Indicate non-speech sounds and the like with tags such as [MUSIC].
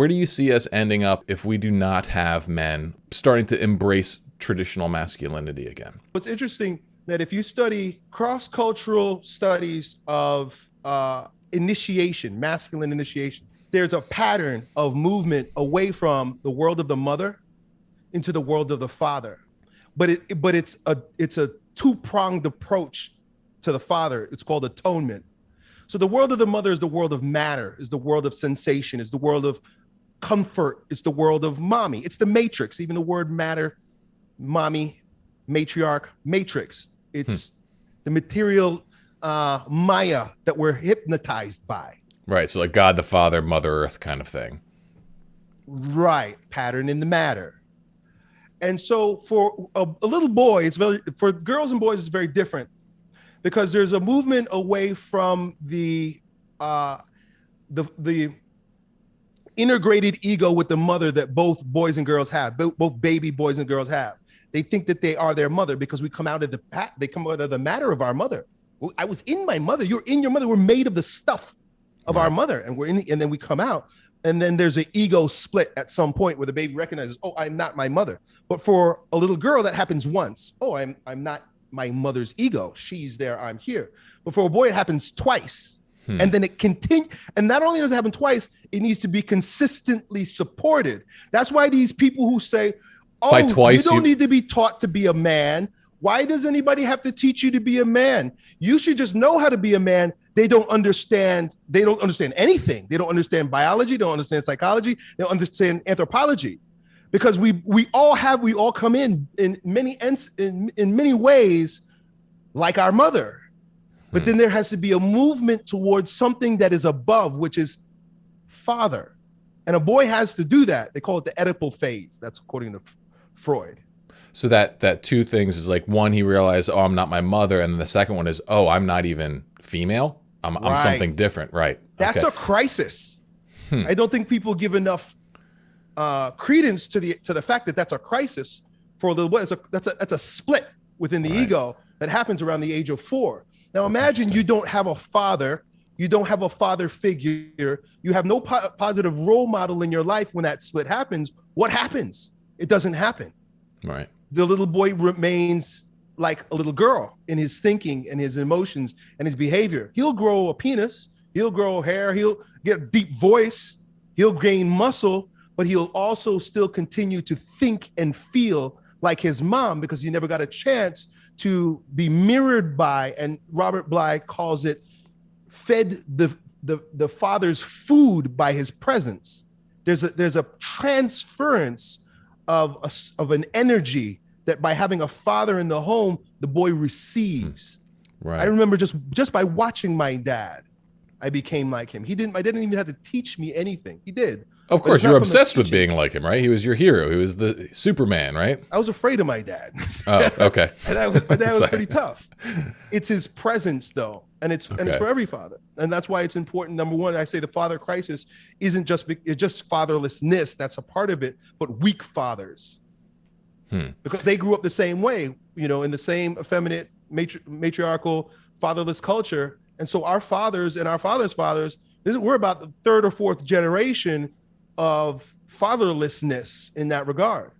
Where do you see us ending up if we do not have men starting to embrace traditional masculinity again? What's interesting that if you study cross-cultural studies of uh, initiation, masculine initiation, there's a pattern of movement away from the world of the mother into the world of the father. But it but it's a it's a two-pronged approach to the father. It's called atonement. So the world of the mother is the world of matter, is the world of sensation, is the world of comfort, it's the world of mommy. It's the matrix, even the word matter, mommy, matriarch, matrix. It's hmm. the material uh, Maya that we're hypnotized by. Right. So like God the Father, Mother Earth kind of thing. Right. Pattern in the matter. And so for a, a little boy, it's very for girls and boys, it's very different because there's a movement away from the uh, the the integrated ego with the mother that both boys and girls have, both baby boys and girls have. They think that they are their mother because we come out of the pat, they come out of the matter of our mother. I was in my mother. You're in your mother. We're made of the stuff of right. our mother, and we're in, and then we come out, and then there's an ego split at some point where the baby recognizes, oh, I'm not my mother. But for a little girl, that happens once. Oh, I'm I'm not my mother's ego. She's there. I'm here. But for a boy, it happens twice. Hmm. And then it continue. And not only does it happen twice, it needs to be consistently supported. That's why these people who say, "Oh, By twice, you don't you... need to be taught to be a man." Why does anybody have to teach you to be a man? You should just know how to be a man. They don't understand. They don't understand anything. They don't understand biology. They don't understand psychology. They don't understand anthropology, because we we all have we all come in in many in in many ways like our mother, but hmm. then there has to be a movement towards something that is above, which is father, and a boy has to do that. They call it the Oedipal phase. That's according to Freud. So that that two things is like one, he realized, oh, I'm not my mother, and then the second one is, oh, I'm not even female. I'm right. I'm something different, right? That's okay. a crisis. Hmm. I don't think people give enough uh, credence to the to the fact that that's a crisis for the that's a that's a that's a split within the right. ego that happens around the age of four. Now imagine you don't have a father, you don't have a father figure, you have no po positive role model in your life when that split happens. What happens? It doesn't happen. Right the little boy remains like a little girl in his thinking and his emotions and his behavior. He'll grow a penis, he'll grow hair, he'll get a deep voice, he'll gain muscle, but he'll also still continue to think and feel like his mom because he never got a chance to be mirrored by, and Robert Bly calls it fed the, the, the father's food by his presence. There's a, there's a transference of, a, of an energy that by having a father in the home, the boy receives. Hmm. Right. I remember just just by watching my dad, I became like him. He didn't. I didn't even have to teach me anything. He did. Of course, you're obsessed with being like him, right? He was your hero. He was the Superman, right? I was afraid of my dad. Oh, okay. [LAUGHS] and I was, my dad was [LAUGHS] pretty tough. It's his presence, though, and it's okay. and it's for every father, and that's why it's important. Number one, I say the father crisis isn't just it's just fatherlessness. That's a part of it, but weak fathers, hmm. because they grew up the same way, you know, in the same effeminate, matri matriarchal, fatherless culture, and so our fathers and our fathers' fathers, this, we're about the third or fourth generation of fatherlessness in that regard.